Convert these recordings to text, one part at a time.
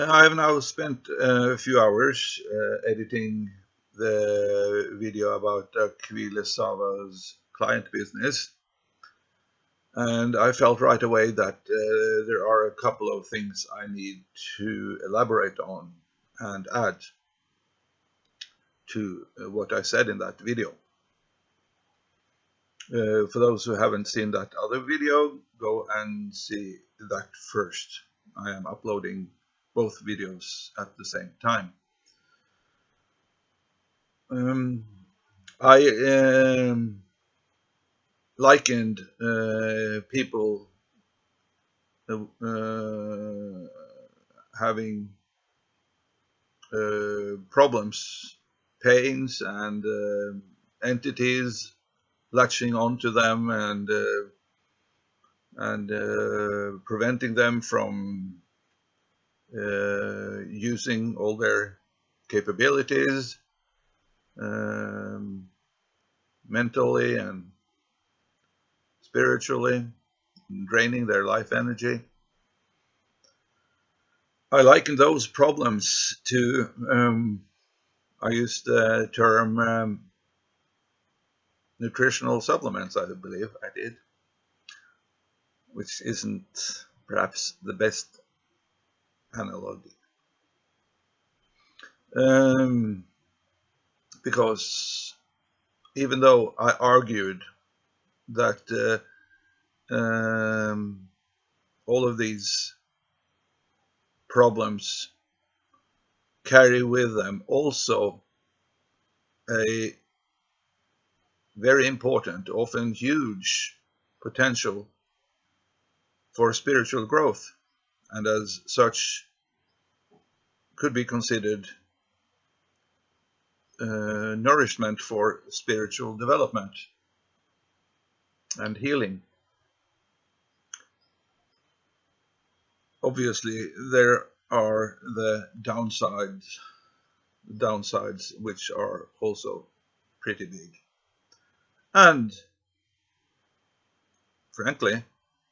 Uh, I have now spent uh, a few hours uh, editing the video about Aquile Sava's client business and I felt right away that uh, there are a couple of things I need to elaborate on and add to what I said in that video. Uh, for those who haven't seen that other video, go and see that first. I am uploading both videos at the same time. Um, I um, likened uh, people uh, having uh, problems, pains, and uh, entities latching onto them and uh, and uh, preventing them from using all their capabilities um, mentally and spiritually, draining their life energy. I liken those problems to, um, I used the term um, nutritional supplements, I believe I did, which isn't perhaps the best analogy. Um, because even though I argued that uh, um, all of these problems carry with them also a very important, often huge potential for spiritual growth and as such could be considered uh, nourishment for spiritual development and healing. Obviously, there are the downsides, downsides which are also pretty big. And frankly,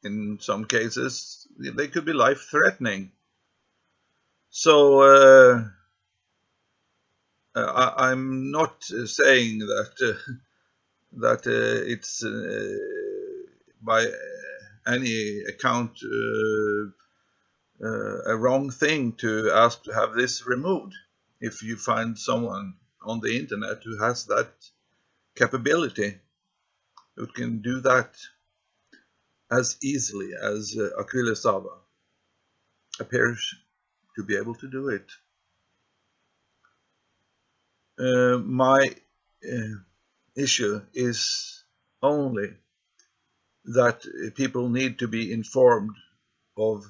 in some cases, they could be life-threatening. So uh, I, am not saying that uh, that uh, it's uh, by any account uh, a wrong thing to ask to have this removed if you find someone on the internet who has that capability who can do that as easily as uh, Aquile Sava appears to be able to do it. Uh, my uh, issue is only that people need to be informed of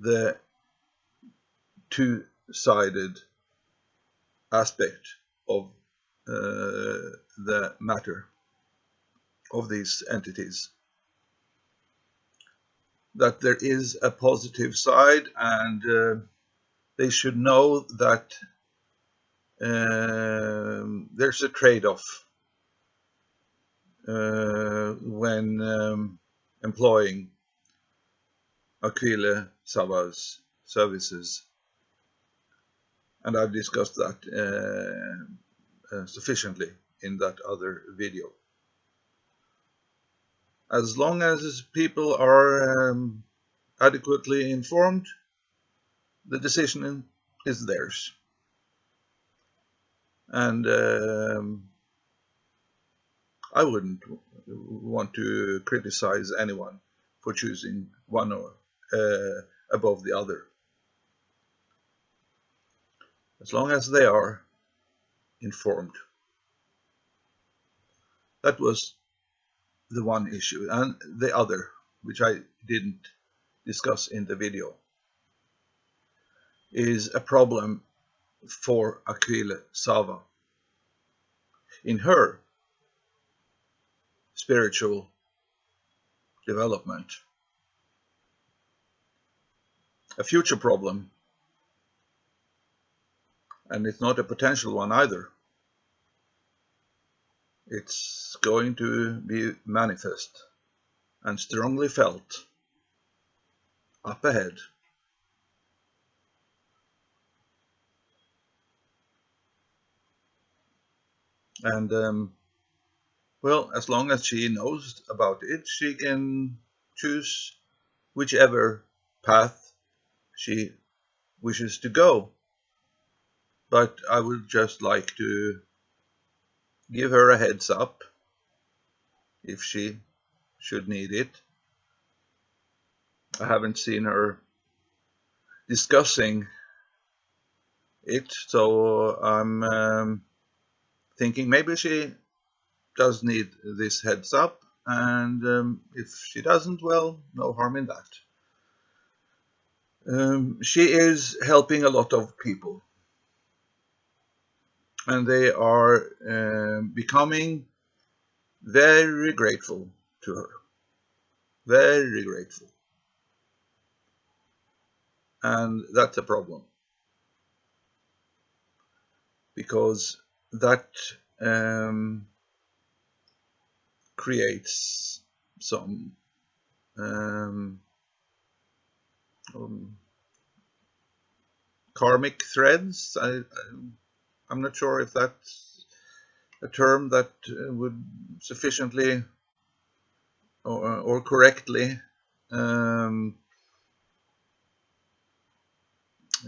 the two-sided aspect of uh, the matter of these entities. That there is a positive side and uh, they should know that um, there's a trade-off uh, when um, employing Aquile Sava's services. And I've discussed that uh, uh, sufficiently in that other video. As long as people are um, adequately informed, the decision is theirs. And um, I wouldn't want to criticize anyone for choosing one or, uh, above the other. As long as they are informed. That was the one issue. And the other, which I didn't discuss in the video, is a problem for Aquile Sava. In her spiritual development. A future problem, and it's not a potential one either it's going to be manifest and strongly felt up ahead. And um, well, as long as she knows about it, she can choose whichever path she wishes to go. But I would just like to give her a heads up if she should need it. I haven't seen her discussing it, so I'm um, thinking maybe she does need this heads up, and um, if she doesn't, well, no harm in that. Um, she is helping a lot of people, and they are uh, becoming very grateful to her. Very grateful. And that's a problem. Because that um, creates some um, um, karmic threads. I, am not sure if that's a term that uh, would sufficiently or, or correctly um,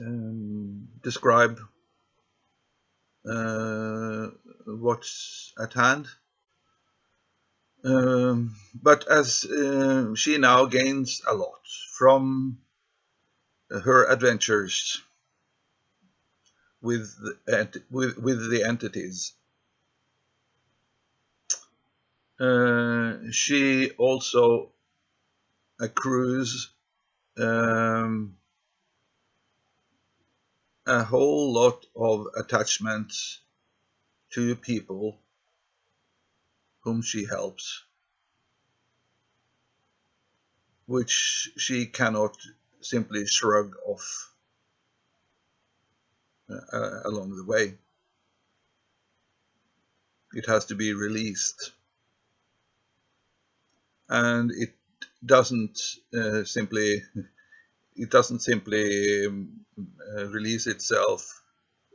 um, describe uh, what's at hand. Um, but as uh, she now gains a lot from her adventures with the, with, with the entities, uh, she also accrues um, a whole lot of attachments to people whom she helps, which she cannot simply shrug off uh, along the way. It has to be released. And it doesn't uh, simply it doesn't simply um, uh, release itself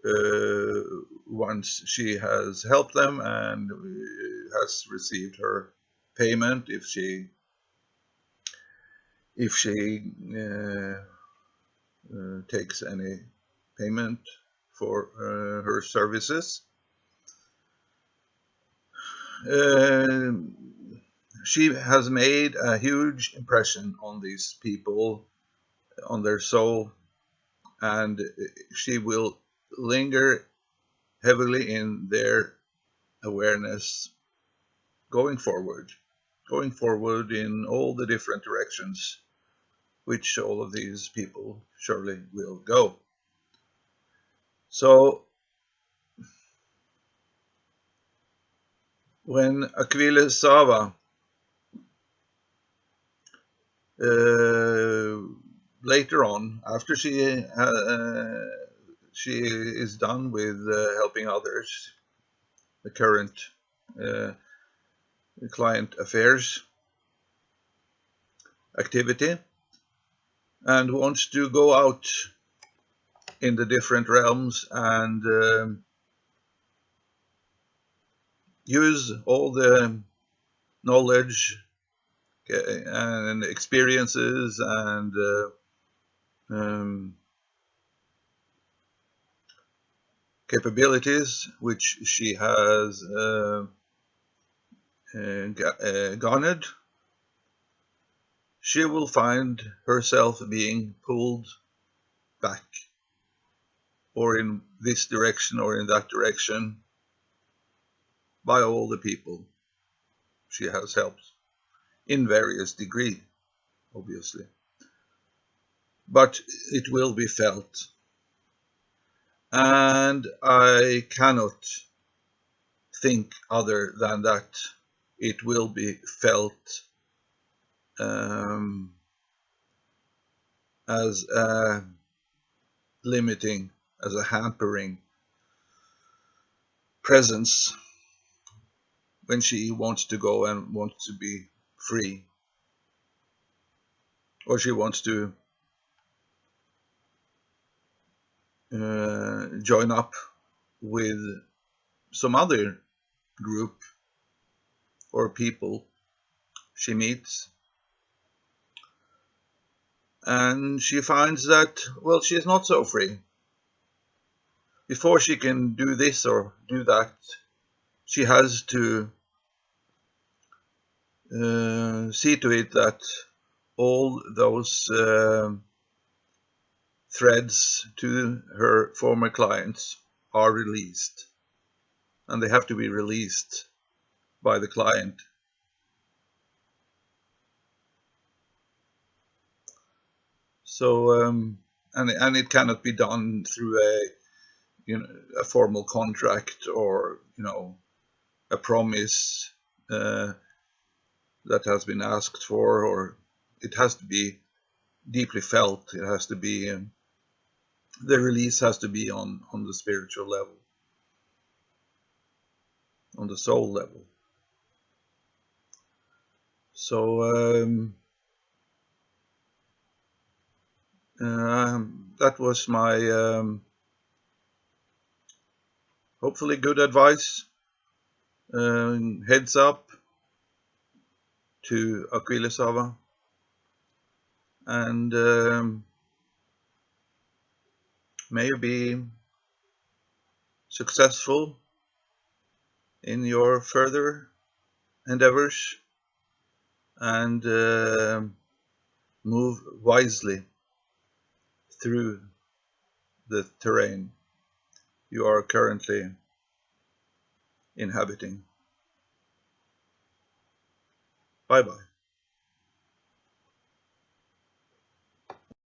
uh, once she has helped them and has received her payment if she if she uh, uh takes any payment for uh, her services. Uh, she has made a huge impression on these people on their soul and she will linger heavily in their awareness going forward, going forward in all the different directions which all of these people surely will go. So when Aquila Sava uh, later on, after she uh, she is done with uh, helping others, the current uh, client affairs activity, and wants to go out in the different realms and um, use all the knowledge and experiences and uh, um, capabilities which she has uh, uh, uh, garnered, she will find herself being pulled back or in this direction or in that direction by all the people she has helped in various degree, obviously but it will be felt. And I cannot think other than that it will be felt um, as a limiting, as a hampering presence when she wants to go and wants to be free. Or she wants to uh, join up with some other group or people she meets. And she finds that, well, she is not so free. Before she can do this or do that, she has to uh, see to it that all those uh, threads to her former clients are released and they have to be released by the client. So, um, and, and it cannot be done through a, you know, a formal contract or, you know, a promise uh, that has been asked for, or it has to be deeply felt. It has to be, um, the release has to be on, on the spiritual level, on the soul level. So, um, um, that was my um, hopefully good advice. Um, heads up to Aquilesava and um, may you be successful in your further endeavors and uh, move wisely through the terrain you are currently inhabiting. Bye bye.